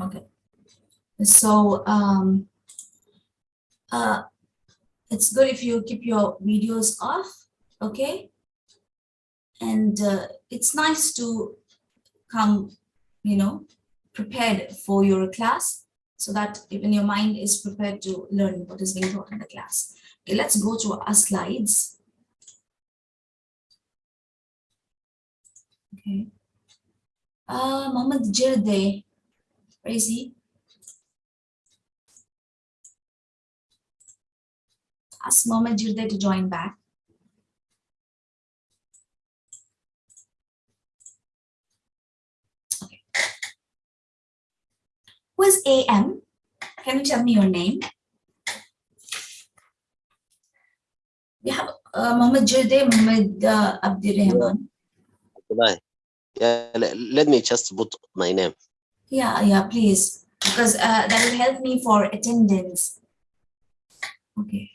Okay. So um, uh, it's good if you keep your videos off, okay? And uh, it's nice to come, you know, prepared for your class so that even your mind is prepared to learn what is being taught in the class. Okay, let's go to our slides. Okay. Uh, Mohammed Jirde, is he? Ask Jirde to join back. Okay. Who is AM? Can you tell me your name? We have uh, Mohammed Jirde, Mohammed uh, Abdirrahman. Yeah, let me just put my name. Yeah, yeah, please, because uh, that will help me for attendance. Okay.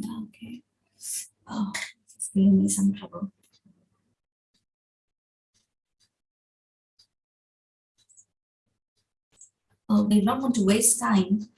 Okay. Oh, it's giving me some trouble. Oh, they don't want to waste time.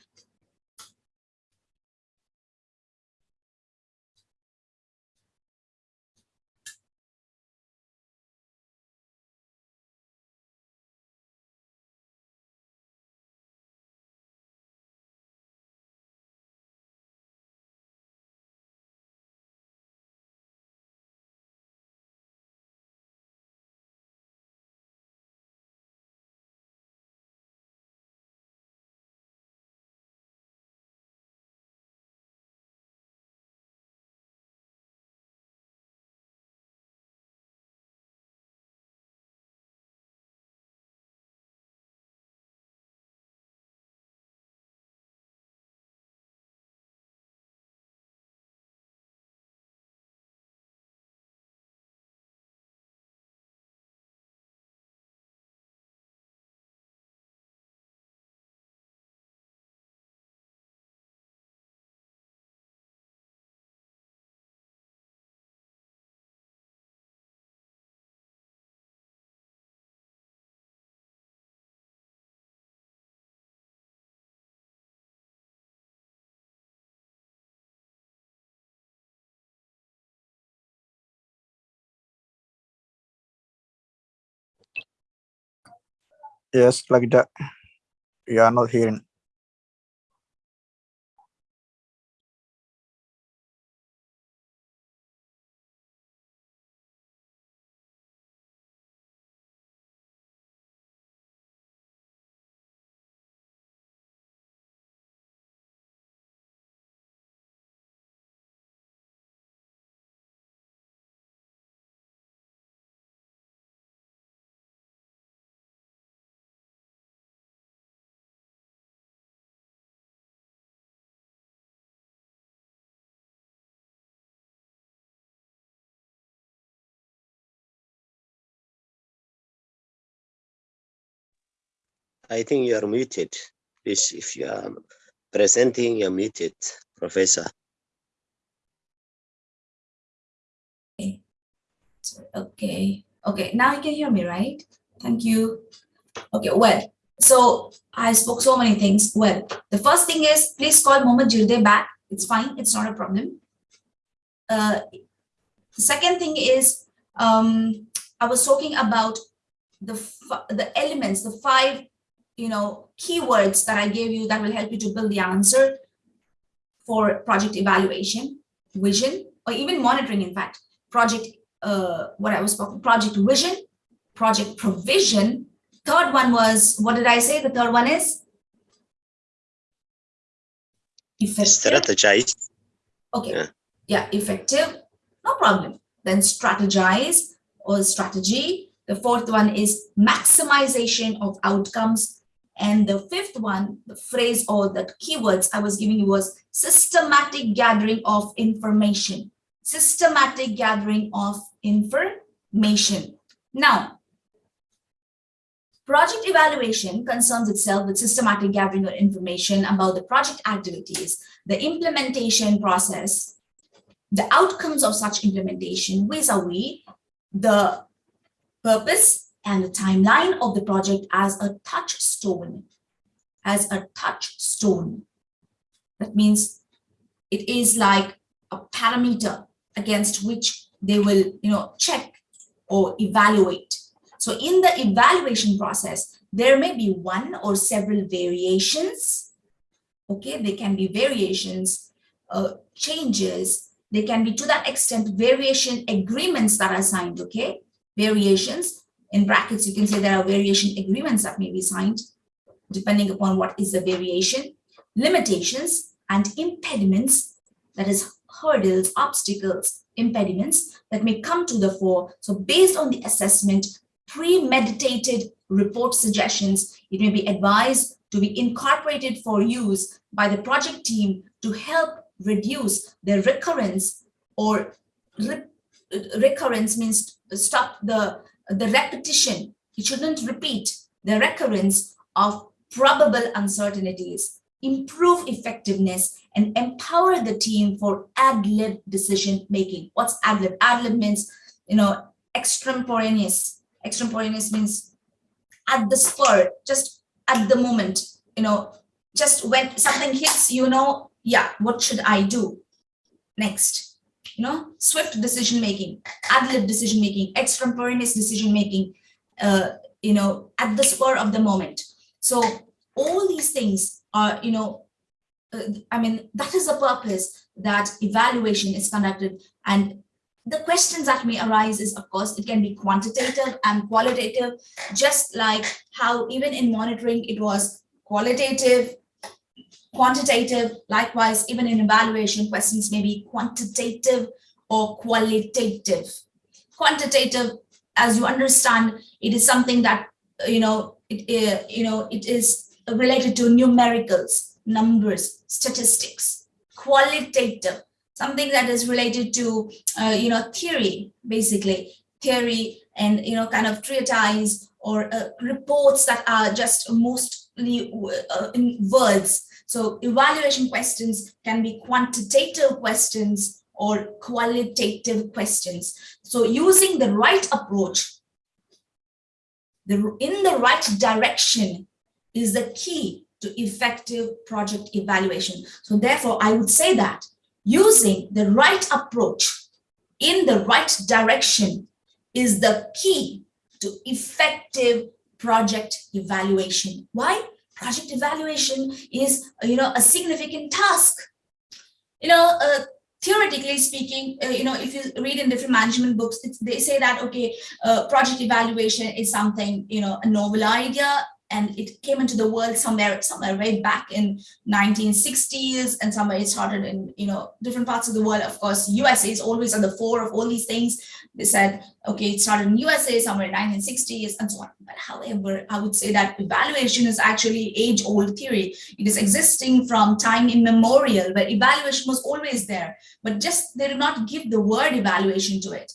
Yes, like that. You are not hearing. I think you are muted. Please, if you are presenting, you're muted, Professor. So, Okay, okay, now you can hear me, right? Thank you. Okay, well, so I spoke so many things. Well, the first thing is, please call Mohammed Jirde back. It's fine, it's not a problem. Uh, the second thing is, um, I was talking about the, the elements, the five, you know, keywords that I gave you that will help you to build the answer for project evaluation, vision, or even monitoring, in fact, project uh, what I was talking, project vision, project provision. Third one was, what did I say? The third one is? Effective. Strategize. Okay. Yeah. Yeah, effective. No problem. Then strategize or strategy. The fourth one is maximization of outcomes. And the fifth one, the phrase or the keywords I was giving you was systematic gathering of information systematic gathering of information. Now, project evaluation concerns itself with systematic gathering of information about the project activities, the implementation process, the outcomes of such implementation vis-a-vis the purpose, and the timeline of the project as a touchstone. As a touchstone. That means it is like a parameter against which they will, you know, check or evaluate. So in the evaluation process, there may be one or several variations. Okay, there can be variations, uh, changes. There can be to that extent variation agreements that are signed. Okay, variations in brackets. You can say there are variation agreements that may be signed, depending upon what is the variation, limitations and impediments. That is hurdles, obstacles, impediments that may come to the fore. So based on the assessment, premeditated report suggestions, it may be advised to be incorporated for use by the project team to help reduce the recurrence or re recurrence means stop the, the repetition. It shouldn't repeat the recurrence of probable uncertainties, improve effectiveness, and empower the team for ad lib decision making. What's ad lib? Ad lib means, you know, extemporaneous. Extemporaneous means at the spur, just at the moment, you know, just when something hits, you know, yeah, what should I do next? You know, swift decision making, ad lib decision making, extemporaneous decision making, uh, you know, at the spur of the moment. So all these things are, you know, uh, I mean, that is the purpose that evaluation is conducted. And the questions that may arise is, of course, it can be quantitative and qualitative, just like how even in monitoring, it was qualitative, quantitative. Likewise, even in evaluation, questions may be quantitative or qualitative. Quantitative, as you understand, it is something that, you know, it, uh, you know, it is related to numericals, numbers, statistics, qualitative, something that is related to, uh, you know, theory, basically, theory and, you know, kind of treatise or uh, reports that are just mostly uh, in words. So evaluation questions can be quantitative questions or qualitative questions. So using the right approach, the, in the right direction is the key to effective project evaluation. So therefore, I would say that using the right approach in the right direction is the key to effective project evaluation. Why? Project evaluation is, you know, a significant task. You know, uh, theoretically speaking, uh, you know, if you read in different management books, they say that, okay, uh, project evaluation is something, you know, a novel idea and it came into the world somewhere somewhere way back in 1960s and somewhere it started in you know different parts of the world. Of course usa is always at the fore of all these things. They said okay it started in usa somewhere in 1960s and so on. But however i would say that evaluation is actually age old theory. It is existing from time immemorial where evaluation was always there but just they did not give the word evaluation to it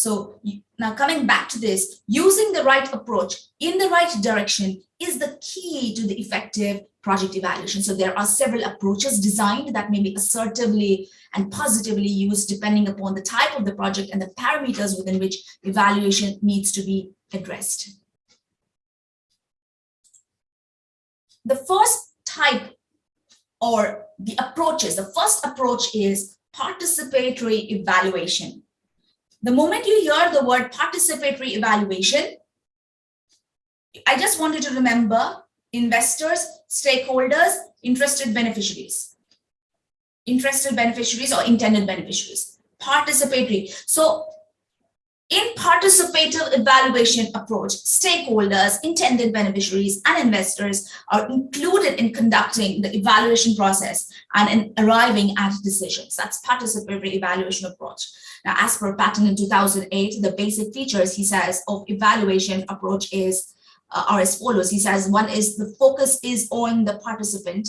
so now coming back to this, using the right approach in the right direction is the key to the effective project evaluation. So there are several approaches designed that may be assertively and positively used depending upon the type of the project and the parameters within which evaluation needs to be addressed. The first type or the approaches, the first approach is participatory evaluation. The moment you hear the word participatory evaluation, I just want you to remember investors, stakeholders, interested beneficiaries, interested beneficiaries or intended beneficiaries, participatory. So in participative evaluation approach, stakeholders, intended beneficiaries, and investors are included in conducting the evaluation process and in arriving at decisions. That's participatory evaluation approach. Now, as per Patton in 2008, the basic features, he says, of evaluation approach is uh, are as follows. He says, one is the focus is on the participant.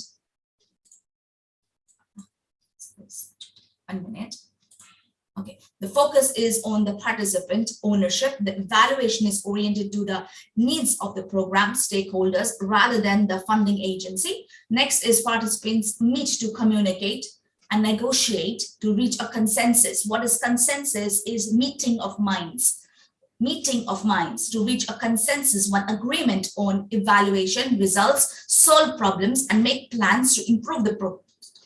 One minute. The focus is on the participant ownership. The evaluation is oriented to the needs of the program stakeholders rather than the funding agency. Next is participants meet to communicate and negotiate to reach a consensus. What is consensus is meeting of minds. meeting of minds to reach a consensus one agreement on evaluation results solve problems and make plans to improve the pro-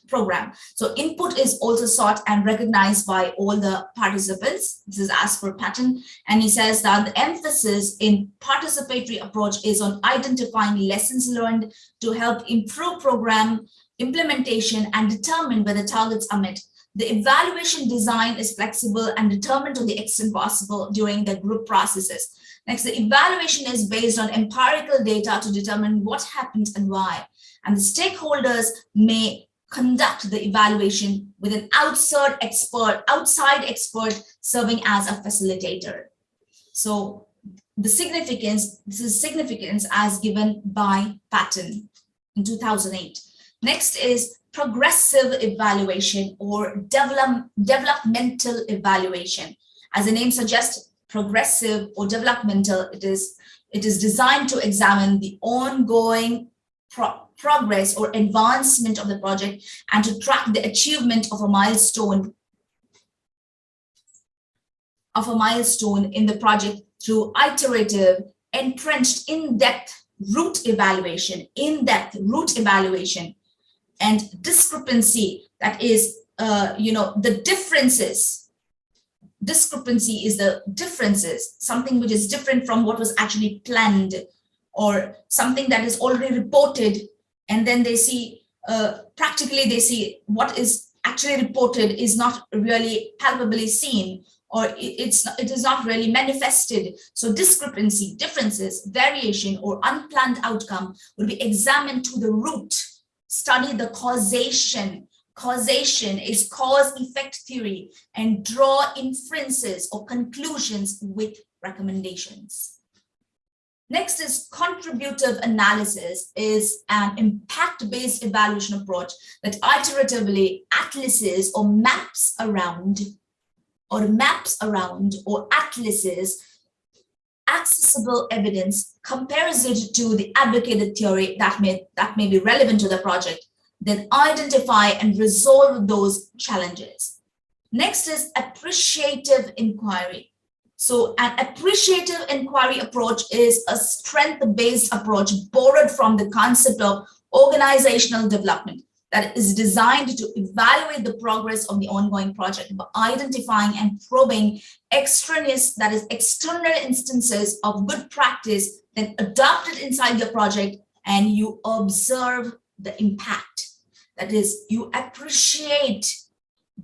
program so input is also sought and recognized by all the participants this is as per Patton and he says that the emphasis in participatory approach is on identifying lessons learned to help improve program implementation and determine whether targets are met the evaluation design is flexible and determined to the extent possible during the group processes. Next, the evaluation is based on empirical data to determine what happened and why. And the stakeholders may conduct the evaluation with an outside expert, outside expert serving as a facilitator. So the significance, this is significance as given by Patton in 2008. Next is progressive evaluation or develop, developmental evaluation. As the name suggests, progressive or developmental, it is, it is designed to examine the ongoing pro- progress or advancement of the project and to track the achievement of a milestone of a milestone in the project through iterative, entrenched in-depth root evaluation, in-depth root evaluation, and discrepancy that is uh, you know the differences. Discrepancy is the differences something which is different from what was actually planned or something that is already reported and then they see uh, practically they see what is actually reported is not really palpably seen or it's it is not really manifested so discrepancy differences variation or unplanned outcome will be examined to the root study the causation. Causation is cause effect theory and draw inferences or conclusions with recommendations. Next is contributive analysis is an impact-based evaluation approach that iteratively atlases or maps around or maps around or atlases accessible evidence, compares it to the advocated theory that may, that may be relevant to the project, then identify and resolve those challenges. Next is appreciative inquiry. So an appreciative inquiry approach is a strength-based approach borrowed from the concept of organizational development that is designed to evaluate the progress of the ongoing project by identifying and probing extraneous, that is external instances of good practice then adopted inside your project and you observe the impact. That is, you appreciate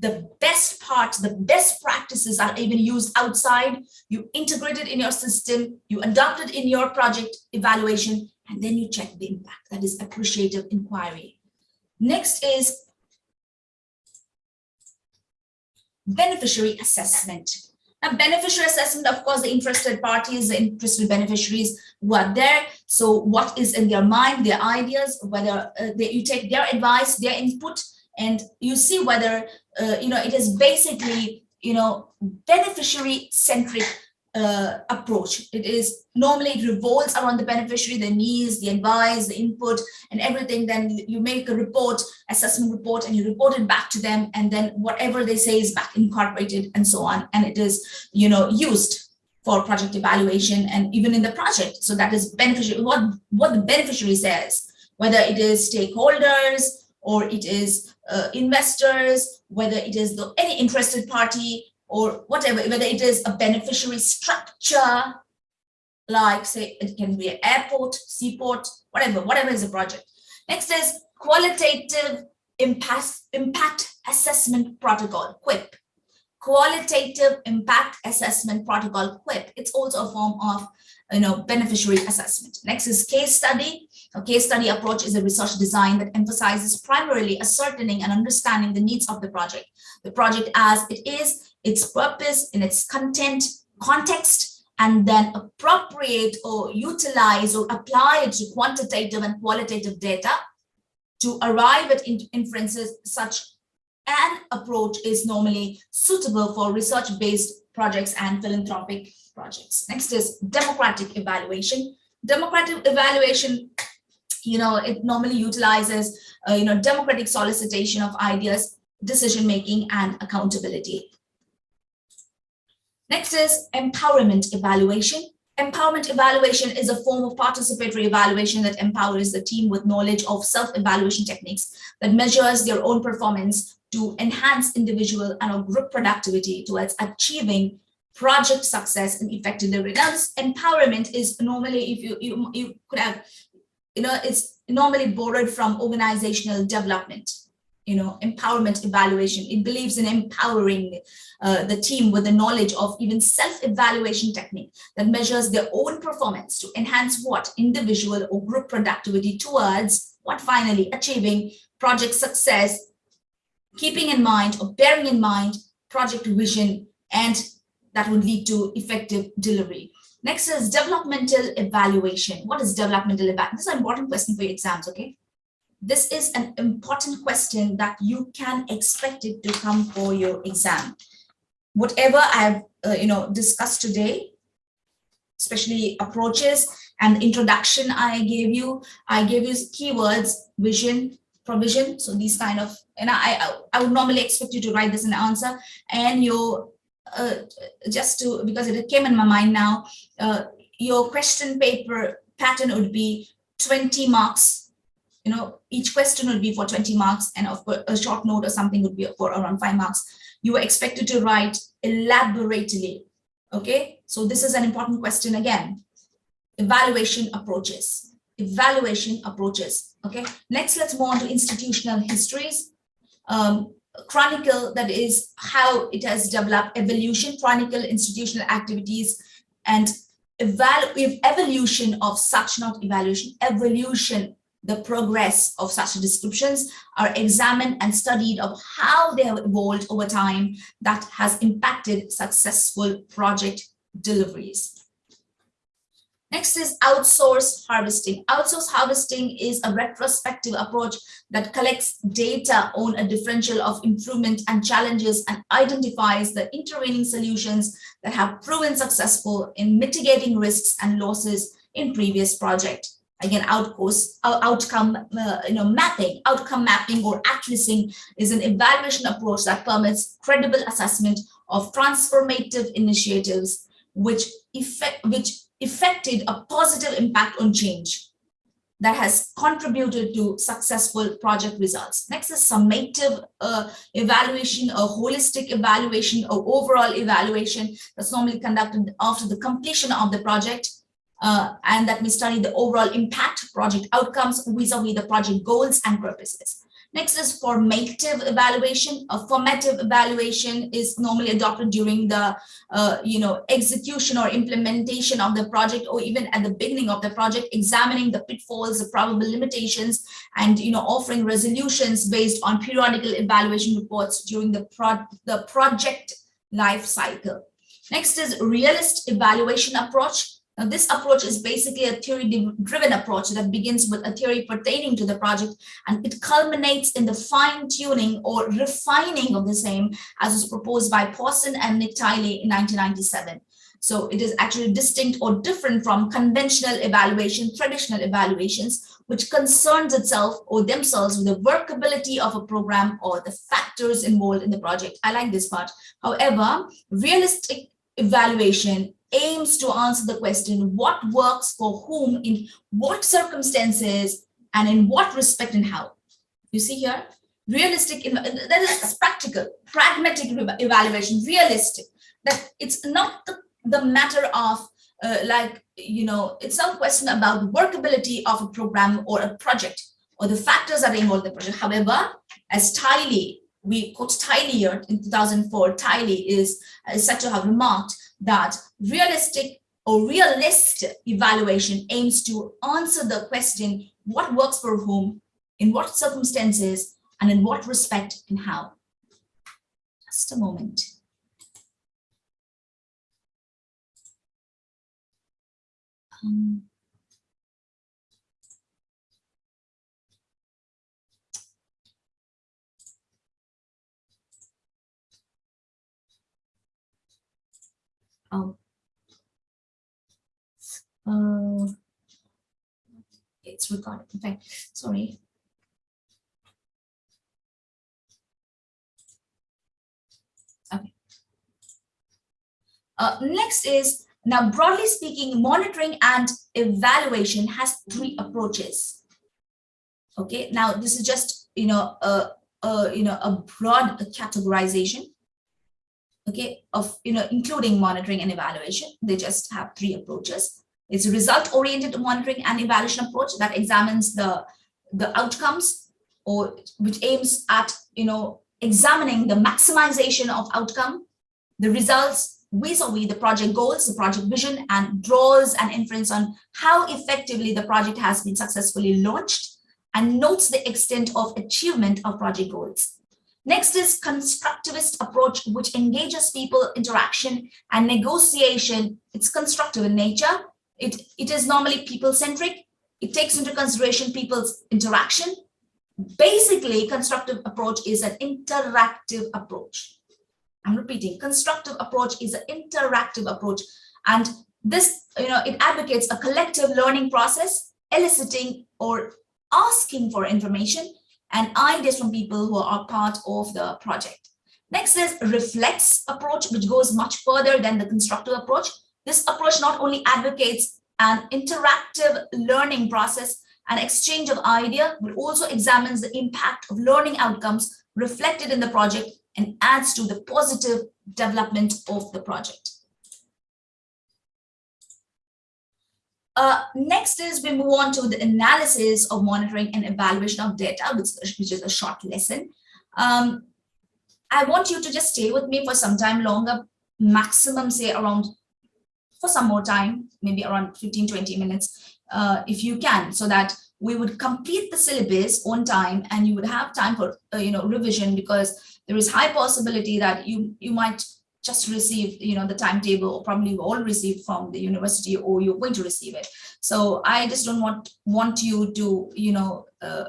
the best parts, the best practices are even used outside, you integrate it in your system, you adopt it in your project evaluation, and then you check the impact. That is appreciative inquiry. Next is beneficiary assessment. Now, beneficiary assessment, of course, the interested parties, the interested beneficiaries who are there. So what is in their mind, their ideas, whether uh, they, you take their advice, their input, and you see whether, uh, you know, it is basically, you know, beneficiary centric uh, approach. It is normally it revolves around the beneficiary, the needs, the advice, the input, and everything. Then you make a report, assessment report, and you report it back to them, and then whatever they say is back incorporated and so on. And it is, you know, used for project evaluation and even in the project. So that is beneficiary. What what the beneficiary says, whether it is stakeholders or it is uh, investors, whether it is the, any interested party or whatever, whether it is a beneficiary structure, like say it can be an airport, seaport, whatever, whatever is a project. Next is qualitative impact, impact assessment protocol, QUIP. Qualitative impact assessment protocol, QUIP. It's also a form of you know, beneficiary assessment. Next is case study. A case study approach is a research design that emphasizes primarily ascertaining and understanding the needs of the project. The project as it is, its purpose, in its content, context, and then appropriate or utilize or apply it to quantitative and qualitative data to arrive at inferences such an approach is normally suitable for research-based projects and philanthropic projects. Next is democratic evaluation. Democratic evaluation, you know, it normally utilizes, uh, you know, democratic solicitation of ideas, decision-making, and accountability. Next is empowerment evaluation. Empowerment evaluation is a form of participatory evaluation that empowers the team with knowledge of self-evaluation techniques that measures their own performance to enhance individual and group productivity towards achieving project success and effective delivery. Empowerment is normally, if you, you, you could have, you know, it's normally borrowed from organizational development you know, empowerment evaluation. It believes in empowering uh, the team with the knowledge of even self-evaluation technique that measures their own performance to enhance what individual or group productivity towards what finally achieving project success, keeping in mind or bearing in mind project vision and that would lead to effective delivery. Next is developmental evaluation. What is developmental evaluation? This is an important question for your exams, okay? this is an important question that you can expect it to come for your exam. Whatever I've uh, you know discussed today, especially approaches and introduction I gave you, I gave you keywords, vision, provision. So these kind of, and I, I would normally expect you to write this in answer and your, uh, just to, because it came in my mind now, uh, your question paper pattern would be 20 marks you know, each question would be for 20 marks and of course a short note or something would be for around five marks. You were expected to write elaborately. Okay, so this is an important question again. Evaluation approaches, evaluation approaches. Okay, next let's move on to institutional histories. Um, chronicle that is how it has developed evolution, chronicle institutional activities and evaluate evolution of such not evaluation, evolution the progress of such descriptions are examined and studied of how they have evolved over time that has impacted successful project deliveries. Next is outsource harvesting. Outsource harvesting is a retrospective approach that collects data on a differential of improvement and challenges and identifies the intervening solutions that have proven successful in mitigating risks and losses in previous project again outcourse uh, outcome uh, you know mapping outcome mapping or accuracy is an evaluation approach that permits credible assessment of transformative initiatives which effect which effected a positive impact on change that has contributed to successful project results. Next is summative uh, evaluation, a holistic evaluation, or overall evaluation that's normally conducted after the completion of the project uh, and that we study the overall impact project outcomes vis-a-vis -vis the project goals and purposes. Next is formative evaluation. A formative evaluation is normally adopted during the, uh, you know, execution or implementation of the project, or even at the beginning of the project, examining the pitfalls, the probable limitations, and you know, offering resolutions based on periodical evaluation reports during the pro the project life cycle. Next is realist evaluation approach. Now, this approach is basically a theory-driven approach that begins with a theory pertaining to the project, and it culminates in the fine-tuning or refining of the same as was proposed by Pawson and Nick Tilley in 1997. So it is actually distinct or different from conventional evaluation, traditional evaluations, which concerns itself or themselves with the workability of a program or the factors involved in the project. I like this part. However, realistic evaluation aims to answer the question, what works for whom, in what circumstances, and in what respect and how. You see here, realistic, that is practical, pragmatic evaluation, realistic, that it's not the, the matter of uh, like, you know, it's not a question about the workability of a program or a project or the factors that involved in the project. However, as Tilley, we quote Tilley here in 2004, Tilley is, is said to have remarked that realistic or realist evaluation aims to answer the question, what works for whom, in what circumstances, and in what respect and how. Just a moment. Um, Oh. Uh, it's recorded. Okay, sorry. Okay. Uh, next is, now broadly speaking, monitoring and evaluation has three approaches. Okay, now this is just, you know, a, a you know, a broad categorization okay, of, you know, including monitoring and evaluation. They just have three approaches. It's a result-oriented monitoring and evaluation approach that examines the, the outcomes or which aims at, you know, examining the maximization of outcome, the results vis-a-vis the project goals, the project vision, and draws an inference on how effectively the project has been successfully launched and notes the extent of achievement of project goals. Next is constructivist approach, which engages people interaction and negotiation. It's constructive in nature. It, it is normally people-centric. It takes into consideration people's interaction. Basically, constructive approach is an interactive approach. I'm repeating, constructive approach is an interactive approach. And this, you know, it advocates a collective learning process, eliciting or asking for information and ideas from people who are part of the project. Next is reflex approach, which goes much further than the constructive approach. This approach not only advocates an interactive learning process and exchange of idea, but also examines the impact of learning outcomes reflected in the project and adds to the positive development of the project. Uh, next is we move on to the analysis of monitoring and evaluation of data, which, which is a short lesson. Um, I want you to just stay with me for some time longer, maximum say around for some more time, maybe around 15, 20 minutes, uh, if you can, so that we would complete the syllabus on time and you would have time for, uh, you know, revision because there is high possibility that you, you might just receive, you know, the timetable or probably all received from the university or you're going to receive it. So I just don't want, want you to, you know, uh,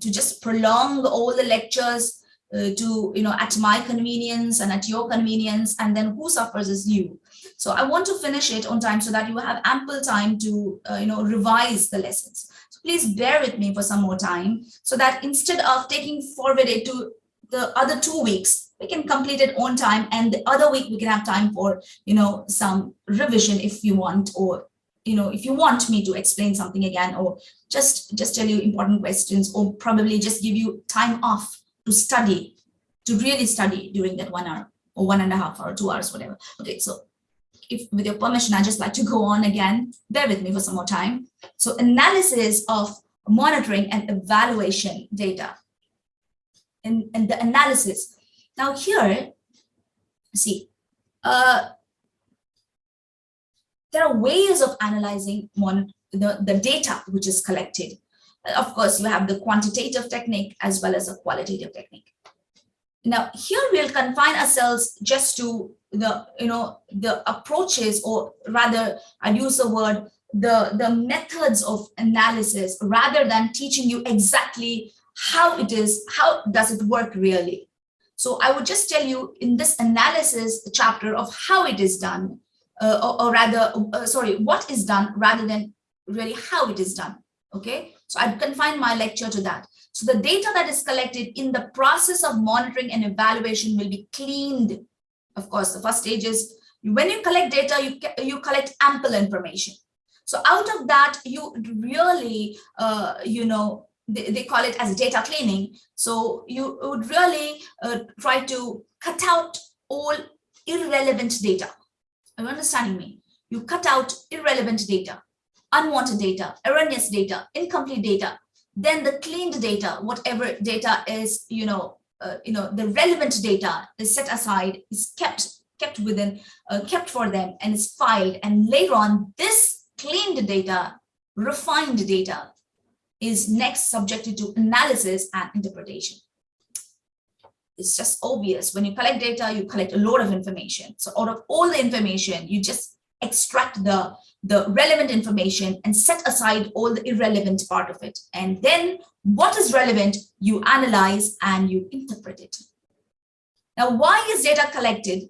to just prolong all the lectures uh, to, you know, at my convenience and at your convenience, and then who suffers is you. So I want to finish it on time so that you have ample time to, uh, you know, revise the lessons. So please bear with me for some more time so that instead of taking forward it to the other two weeks, we can complete it on time and the other week we can have time for, you know, some revision if you want, or, you know, if you want me to explain something again, or just, just tell you important questions, or probably just give you time off to study, to really study during that one hour or one and a half hour, two hours, whatever. Okay, so if with your permission, I just like to go on again, bear with me for some more time. So analysis of monitoring and evaluation data and, and the analysis. Now here, see, uh, there are ways of analyzing one, the, the data which is collected. Of course, you have the quantitative technique as well as a qualitative technique. Now, here we'll confine ourselves just to the, you know, the approaches, or rather, I'd use the word, the, the methods of analysis, rather than teaching you exactly how it is, how does it work really? So I would just tell you in this analysis chapter of how it is done, uh, or, or, rather, uh, sorry, what is done rather than really how it is done. Okay, so I'd confine my lecture to that. So the data that is collected in the process of monitoring and evaluation will be cleaned. Of course, the first stage is when you collect data, you, you collect ample information. So out of that, you really, uh, you know, they, they call it as data cleaning. So you would really uh, try to cut out all irrelevant data. Are you understanding me? You cut out irrelevant data, unwanted data, erroneous data, incomplete data. Then the cleaned data, whatever data is, you know, uh, you know, the relevant data is set aside, is kept kept within, uh, kept for them, and is filed. And later on, this cleaned data, refined data, is next subjected to analysis and interpretation. It's just obvious. When you collect data, you collect a lot of information. So out of all the information, you just extract the, the relevant information and set aside all the irrelevant part of it. And then what is relevant, you analyze and you interpret it. Now, why is data collected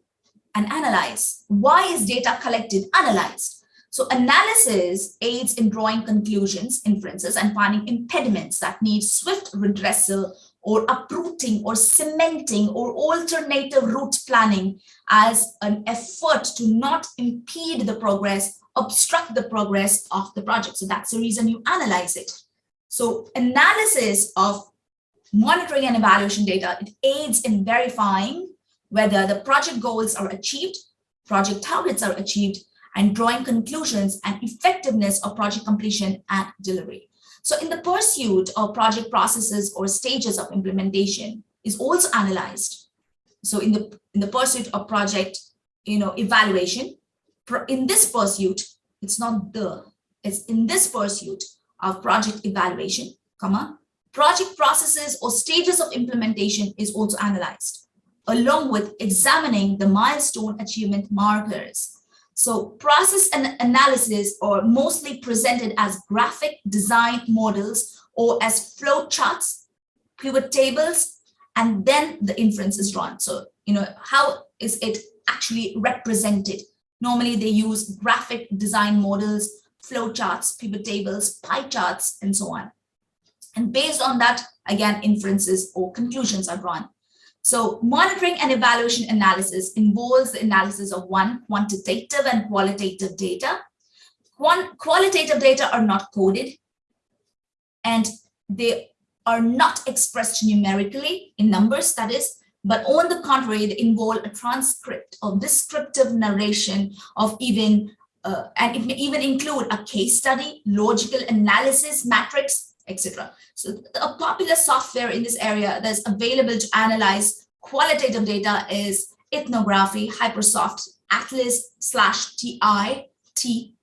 and analyzed? Why is data collected, analyzed? So analysis aids in drawing conclusions, inferences, and finding impediments that need swift redressal or uprooting or cementing or alternative route planning as an effort to not impede the progress, obstruct the progress of the project. So that's the reason you analyze it. So analysis of monitoring and evaluation data, it aids in verifying whether the project goals are achieved, project targets are achieved, and drawing conclusions and effectiveness of project completion and delivery. So in the pursuit of project processes or stages of implementation is also analyzed. So in the, in the pursuit of project, you know, evaluation, in this pursuit, it's not the, it's in this pursuit of project evaluation, comma, project processes or stages of implementation is also analyzed, along with examining the milestone achievement markers so process and analysis are mostly presented as graphic design models or as flow charts, pivot tables, and then the inference is drawn. So, you know, how is it actually represented? Normally they use graphic design models, flow charts, pivot tables, pie charts, and so on. And based on that, again, inferences or conclusions are drawn. So monitoring and evaluation analysis involves the analysis of one, quantitative and qualitative data. One, qualitative data are not coded and they are not expressed numerically in numbers, that is, but on the contrary, they involve a transcript or descriptive narration of even, uh, and it may even include a case study, logical analysis, matrix, etc. So a popular software in this area that's available to analyze qualitative data is ethnography, Hypersoft, Atlas slash TI,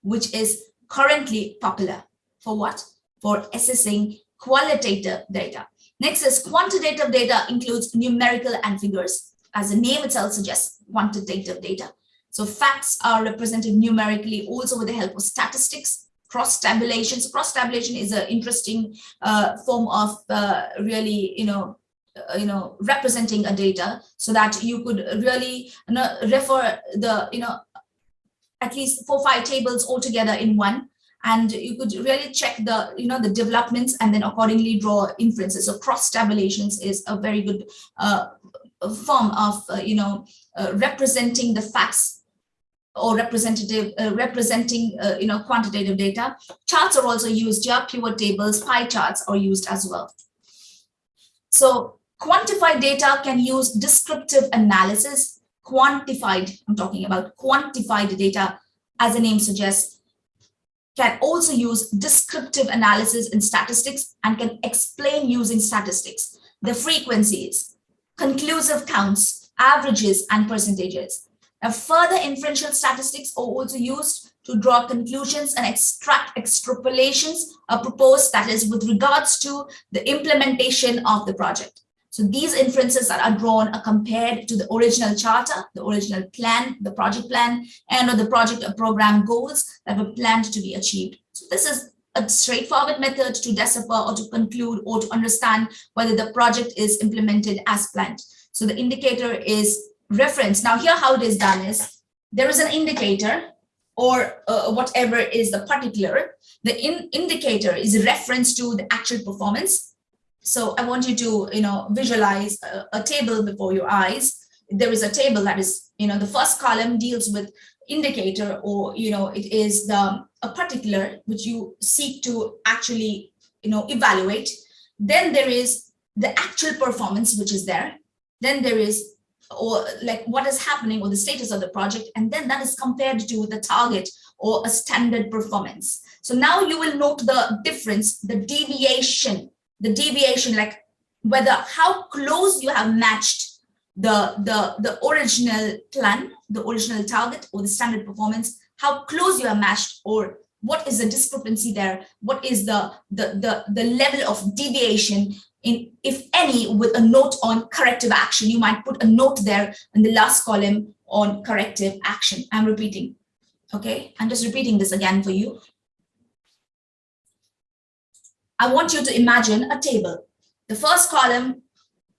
which is currently popular. For what? For assessing qualitative data. Next is quantitative data includes numerical and figures. As the name itself suggests, quantitative data. So facts are represented numerically also with the help of statistics cross-tabulation. So cross-tabulation is an interesting uh, form of uh, really, you know, uh, you know, representing a data so that you could really you know, refer the, you know, at least four, five tables all together in one. And you could really check the, you know, the developments and then accordingly draw inferences. So cross-tabulations is a very good uh, form of, uh, you know, representing the facts or representative uh, representing uh, you know quantitative data. Charts are also used yeah pivot tables pie charts are used as well. So quantified data can use descriptive analysis. Quantified i'm talking about quantified data as the name suggests can also use descriptive analysis in statistics and can explain using statistics. The frequencies conclusive counts averages and percentages now, further inferential statistics are also used to draw conclusions and extract extrapolations are proposed that is with regards to the implementation of the project. So these inferences that are drawn are compared to the original charter, the original plan, the project plan, and or the project or program goals that were planned to be achieved. So this is a straightforward method to decipher or to conclude or to understand whether the project is implemented as planned. So the indicator is reference. Now here how it is done is there is an indicator or uh, whatever is the particular. The in indicator is reference to the actual performance. So I want you to, you know, visualize a, a table before your eyes. There is a table that is, you know, the first column deals with indicator or, you know, it is the a particular which you seek to actually, you know, evaluate. Then there is the actual performance, which is there. Then there is or like what is happening or the status of the project and then that is compared to the target or a standard performance. So now you will note the difference the deviation the deviation like whether how close you have matched the the the original plan the original target or the standard performance how close you are matched or what is the discrepancy there what is the the the, the level of deviation in, if any, with a note on corrective action. You might put a note there in the last column on corrective action. I'm repeating. Okay, I'm just repeating this again for you. I want you to imagine a table. The first column,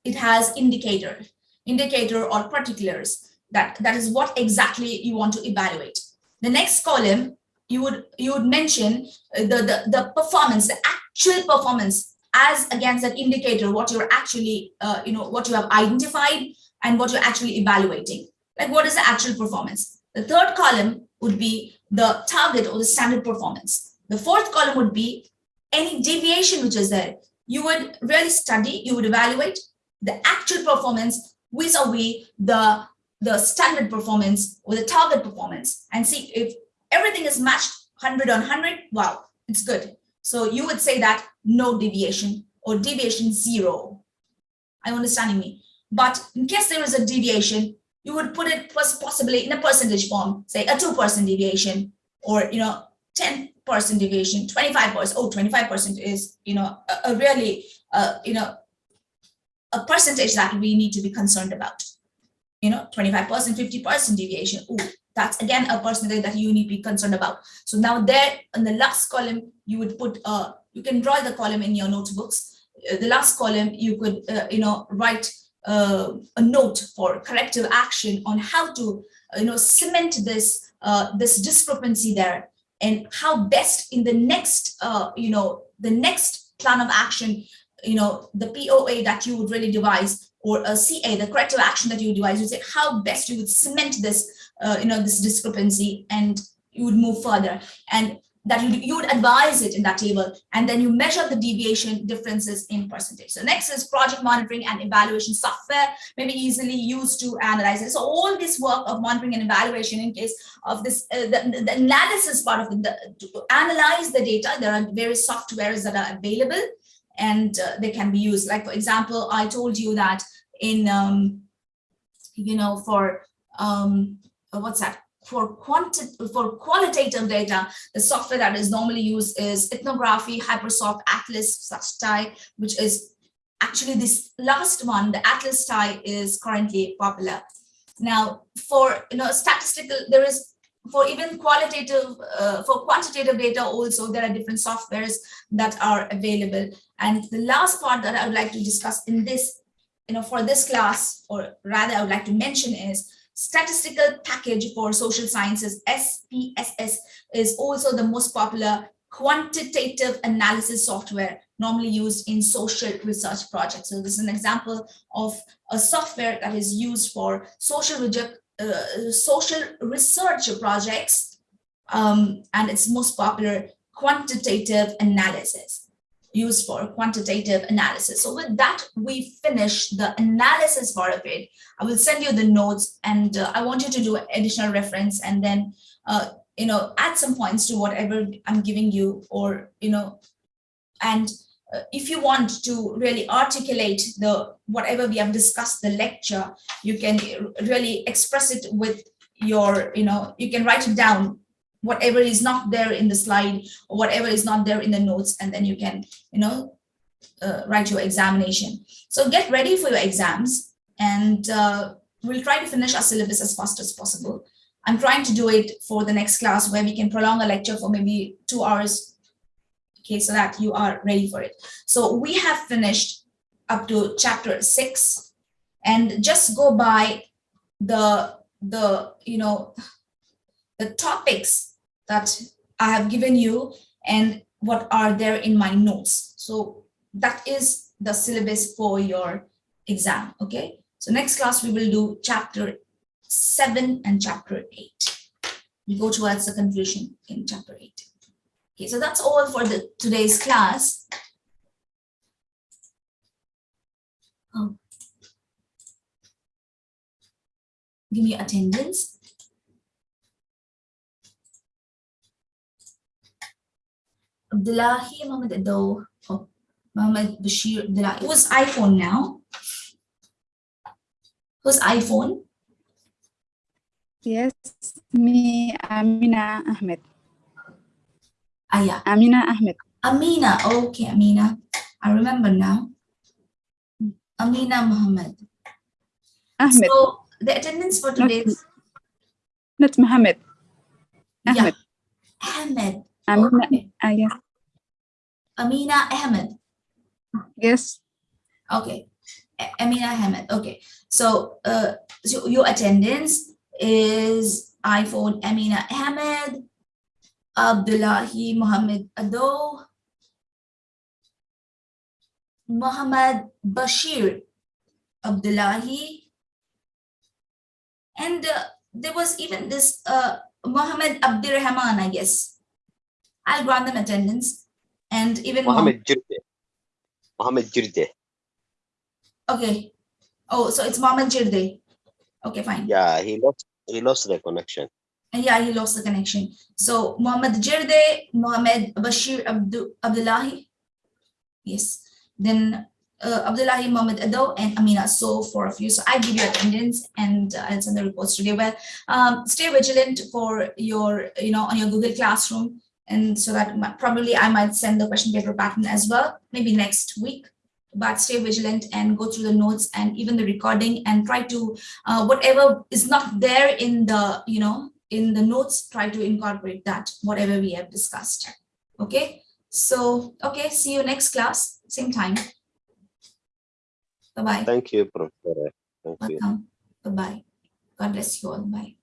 it has indicator, indicator or particulars. That, that is what exactly you want to evaluate. The next column, you would you would mention the, the, the performance, the actual performance as against an indicator, what you're actually, uh, you know, what you have identified and what you're actually evaluating. Like what is the actual performance? The third column would be the target or the standard performance. The fourth column would be any deviation which is there. You would really study, you would evaluate the actual performance vis-a-vis the, the standard performance or the target performance and see if everything is matched 100 on 100, wow, it's good. So you would say that no deviation or deviation zero. Are you understanding me? But in case there is a deviation, you would put it pos- possibly in a percentage form, say a 2% deviation or, you know, 10% deviation, 25%, oh, 25% is, you know, a, a really, uh, you know, a percentage that we need to be concerned about. You know, 25%, 50% deviation. Ooh, that's again a percentage that you need to be concerned about. So now there in the last column, you would put, uh, you can draw the column in your notebooks. Uh, the last column, you could, uh, you know, write uh, a note for corrective action on how to, uh, you know, cement this, uh, this discrepancy there and how best in the next, you know, the next plan of action, you know, the POA that you would really devise or a CA, the corrective action that you devise, you say how best you would cement this, uh, you know, this discrepancy and you would move further and that you, you would advise it in that table and then you measure the deviation differences in percentage. So next is project monitoring and evaluation software may be easily used to analyze it. So all this work of monitoring and evaluation in case of this, uh, the, the analysis part of it, the, to analyze the data, there are various softwares that are available and uh, they can be used. Like for example, I told you that in, um, you know, for, um, what's that? for quanti for qualitative data, the software that is normally used is ethnography, Hypersoft, Atlas, SuchSty, which is actually this last one, the Atlas.ti is currently popular. Now, for you know statistical, there is for even qualitative, uh, for quantitative data also, there are different softwares that are available. And the last part that I would like to discuss in this, you know, for this class, or rather I would like to mention is statistical package for social sciences, SPSS, is also the most popular quantitative analysis software normally used in social research projects. So this is an example of a software that is used for social, uh, social research projects, um, and its most popular quantitative analysis used for quantitative analysis. So with that, we finish the analysis part of it. I will send you the notes and uh, I want you to do additional reference and then, uh, you know, add some points to whatever I'm giving you or, you know, and uh, if you want to really articulate the whatever we have discussed the lecture, you can really express it with your, you know, you can write it down whatever is not there in the slide or whatever is not there in the notes and then you can you know uh, write your examination. So get ready for your exams and uh, we'll try to finish our syllabus as fast as possible. I'm trying to do it for the next class where we can prolong a lecture for maybe two hours okay so that you are ready for it. So we have finished up to chapter six and just go by the the you know the topics that I have given you and what are there in my notes. So that is the syllabus for your exam, okay? So next class we will do chapter 7 and chapter 8. We go towards the conclusion in chapter 8. Okay, so that's all for the today's class. Oh. Give me attendance. Abdullahi Mohammed Ado, oh, Mohammed Bashir Abdullahi. Who's iPhone now? Who's iPhone? Yes, me, Amina Ahmed. Ah, yeah. Amina Ahmed. Amina. Okay, Amina. I remember now. Amina Muhammad. Ahmed, So the attendance for Not- today's not Mohammed. yeah, Ahmed. Ahmed. Amina. Okay. Ah, yes. Amina Ahmed. Yes. Okay. Amina Ahmed. Okay. So, uh, so your attendance is iPhone Amina Ahmed, Abdullahi Muhammad Ado, Muhammad Bashir Abdullahi. And uh, there was even this uh, Muhammad Abdirrahman, I guess. I'll grant them attendance. And even Mohammed. Mohammed Jirde. Mohammed Jirde. Okay. Oh, so it's Mohammed Jirde. Okay, fine. Yeah, he lost he lost the connection. And yeah, he lost the connection. So Muhammad Jirde, Muhammad Bashir Abdu, Abdullahi. Yes. Then uh, Abdullahi Muhammad Ado and Amina. So for a few. So I give you attendance and uh, I'll send the reports today. Well, um, stay vigilant for your, you know, on your Google Classroom. And so that probably I might send the question paper pattern as well, maybe next week. But stay vigilant and go through the notes and even the recording and try to uh, whatever is not there in the, you know, in the notes, try to incorporate that, whatever we have discussed. Okay, so, okay, see you next class, same time. Bye-bye, Thank you, Professor. Thank you. bye-bye. God bless you all, bye.